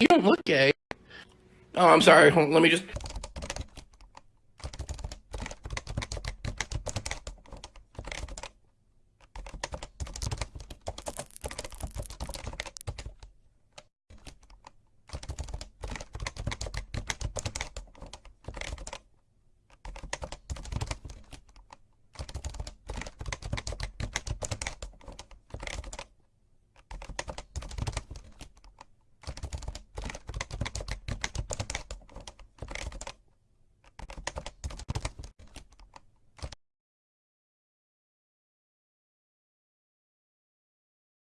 You don't look gay. Oh, I'm sorry. Hold let me just.